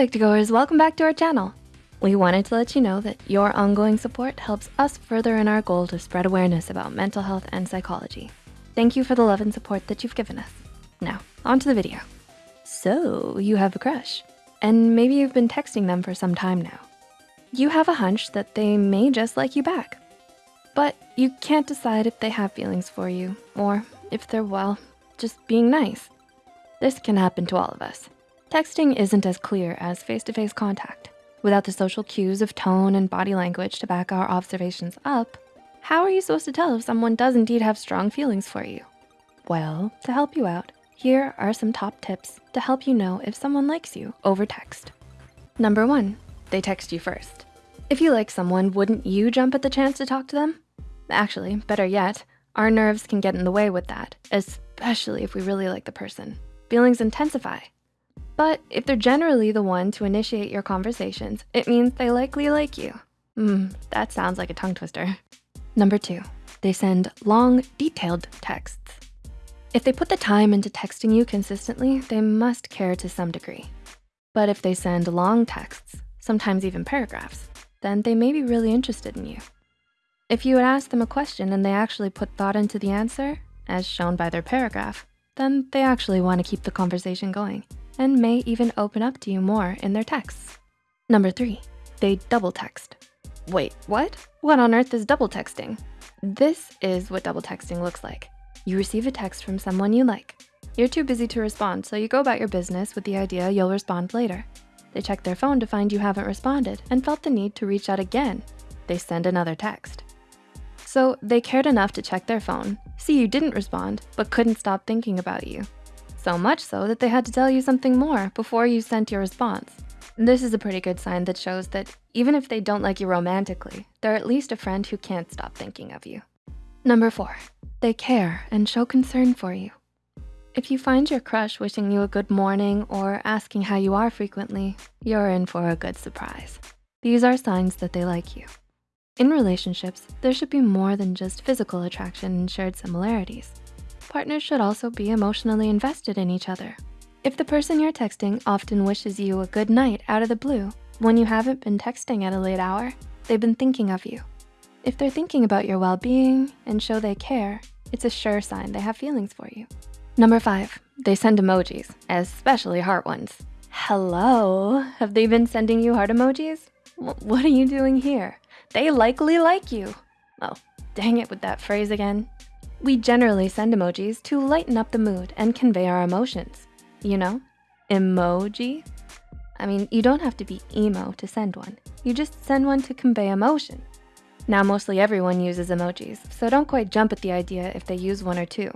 Psych2Goers, welcome back to our channel. We wanted to let you know that your ongoing support helps us further in our goal to spread awareness about mental health and psychology. Thank you for the love and support that you've given us. Now, on to the video. So, you have a crush, and maybe you've been texting them for some time now. You have a hunch that they may just like you back, but you can't decide if they have feelings for you or if they're, well, just being nice. This can happen to all of us. Texting isn't as clear as face-to-face -face contact. Without the social cues of tone and body language to back our observations up, how are you supposed to tell if someone does indeed have strong feelings for you? Well, to help you out, here are some top tips to help you know if someone likes you over text. Number one, they text you first. If you like someone, wouldn't you jump at the chance to talk to them? Actually, better yet, our nerves can get in the way with that, especially if we really like the person. Feelings intensify but if they're generally the one to initiate your conversations, it means they likely like you. Hmm, that sounds like a tongue twister. Number two, they send long, detailed texts. If they put the time into texting you consistently, they must care to some degree. But if they send long texts, sometimes even paragraphs, then they may be really interested in you. If you would ask them a question and they actually put thought into the answer, as shown by their paragraph, then they actually wanna keep the conversation going and may even open up to you more in their texts. Number three, they double text. Wait, what? What on earth is double texting? This is what double texting looks like. You receive a text from someone you like. You're too busy to respond, so you go about your business with the idea you'll respond later. They check their phone to find you haven't responded and felt the need to reach out again. They send another text. So they cared enough to check their phone, see you didn't respond, but couldn't stop thinking about you. So much so that they had to tell you something more before you sent your response. This is a pretty good sign that shows that even if they don't like you romantically, they're at least a friend who can't stop thinking of you. Number four, they care and show concern for you. If you find your crush wishing you a good morning or asking how you are frequently, you're in for a good surprise. These are signs that they like you. In relationships, there should be more than just physical attraction and shared similarities partners should also be emotionally invested in each other. If the person you're texting often wishes you a good night out of the blue, when you haven't been texting at a late hour, they've been thinking of you. If they're thinking about your well-being and show they care, it's a sure sign they have feelings for you. Number five, they send emojis, especially heart ones. Hello, have they been sending you heart emojis? What are you doing here? They likely like you. Oh, dang it with that phrase again. We generally send emojis to lighten up the mood and convey our emotions. You know, emoji. I mean, you don't have to be emo to send one. You just send one to convey emotion. Now, mostly everyone uses emojis, so don't quite jump at the idea if they use one or two.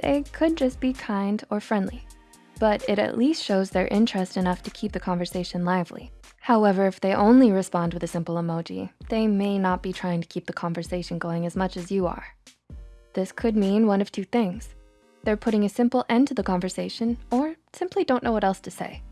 They could just be kind or friendly, but it at least shows their interest enough to keep the conversation lively. However, if they only respond with a simple emoji, they may not be trying to keep the conversation going as much as you are. This could mean one of two things. They're putting a simple end to the conversation or simply don't know what else to say.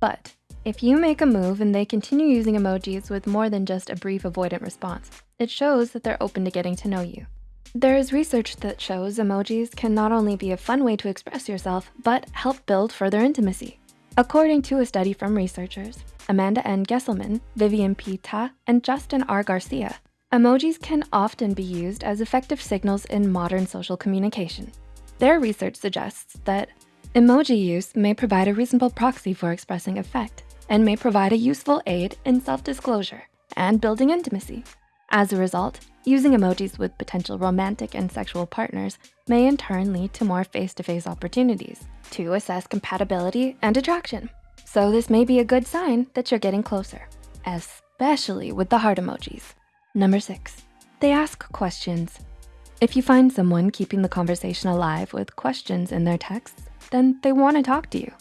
But if you make a move and they continue using emojis with more than just a brief avoidant response, it shows that they're open to getting to know you. There is research that shows emojis can not only be a fun way to express yourself, but help build further intimacy. According to a study from researchers, Amanda N. Gesselman, Vivian P. Ta, and Justin R. Garcia, Emojis can often be used as effective signals in modern social communication. Their research suggests that emoji use may provide a reasonable proxy for expressing affect and may provide a useful aid in self-disclosure and building intimacy. As a result, using emojis with potential romantic and sexual partners may in turn lead to more face-to-face -face opportunities to assess compatibility and attraction. So this may be a good sign that you're getting closer, especially with the heart emojis. Number six, they ask questions. If you find someone keeping the conversation alive with questions in their texts, then they wanna talk to you.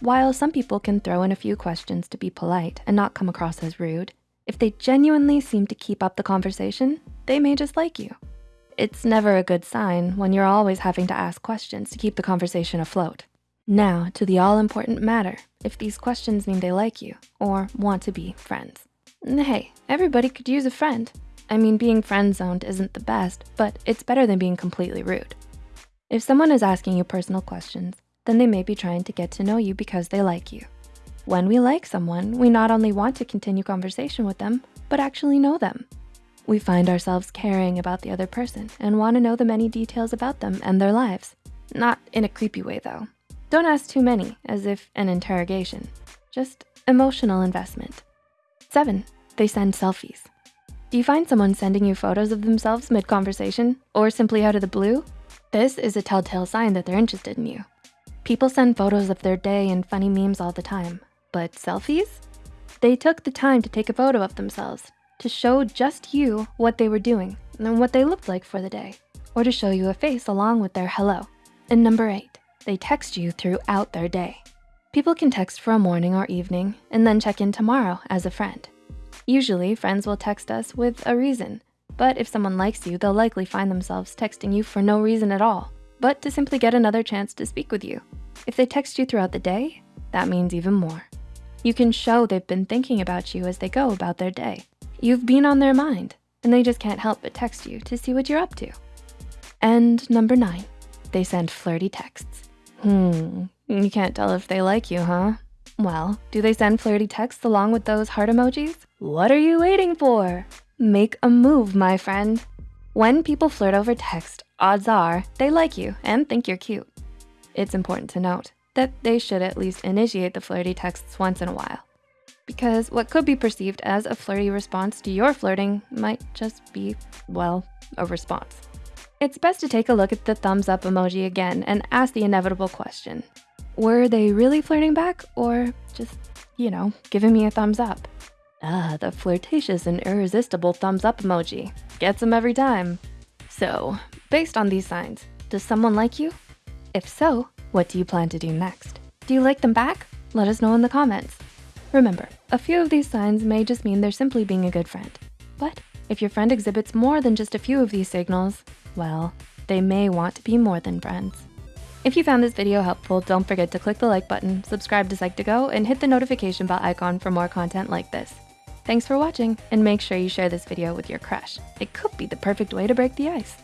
While some people can throw in a few questions to be polite and not come across as rude, if they genuinely seem to keep up the conversation, they may just like you. It's never a good sign when you're always having to ask questions to keep the conversation afloat. Now to the all important matter, if these questions mean they like you or want to be friends. Hey, everybody could use a friend. I mean, being friend-zoned isn't the best, but it's better than being completely rude. If someone is asking you personal questions, then they may be trying to get to know you because they like you. When we like someone, we not only want to continue conversation with them, but actually know them. We find ourselves caring about the other person and wanna know the many details about them and their lives. Not in a creepy way though. Don't ask too many, as if an interrogation. Just emotional investment. Seven, they send selfies. Do you find someone sending you photos of themselves mid-conversation or simply out of the blue? This is a telltale sign that they're interested in you. People send photos of their day and funny memes all the time, but selfies? They took the time to take a photo of themselves to show just you what they were doing and what they looked like for the day, or to show you a face along with their hello. And number eight, they text you throughout their day. People can text for a morning or evening and then check in tomorrow as a friend. Usually friends will text us with a reason, but if someone likes you, they'll likely find themselves texting you for no reason at all, but to simply get another chance to speak with you. If they text you throughout the day, that means even more. You can show they've been thinking about you as they go about their day. You've been on their mind and they just can't help but text you to see what you're up to. And number nine, they send flirty texts. Hmm, you can't tell if they like you, huh? Well, do they send flirty texts along with those heart emojis? What are you waiting for? Make a move, my friend. When people flirt over text, odds are they like you and think you're cute. It's important to note that they should at least initiate the flirty texts once in a while because what could be perceived as a flirty response to your flirting might just be, well, a response. It's best to take a look at the thumbs up emoji again and ask the inevitable question. Were they really flirting back or just, you know, giving me a thumbs up? Ah, the flirtatious and irresistible thumbs up emoji. Gets them every time. So, based on these signs, does someone like you? If so, what do you plan to do next? Do you like them back? Let us know in the comments. Remember, a few of these signs may just mean they're simply being a good friend. But if your friend exhibits more than just a few of these signals, well, they may want to be more than friends. If you found this video helpful, don't forget to click the like button, subscribe to Psych2Go, and hit the notification bell icon for more content like this. Thanks for watching, and make sure you share this video with your crush. It could be the perfect way to break the ice.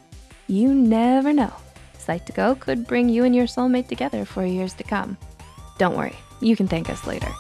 You never know. Psych2Go could bring you and your soulmate together for years to come. Don't worry, you can thank us later.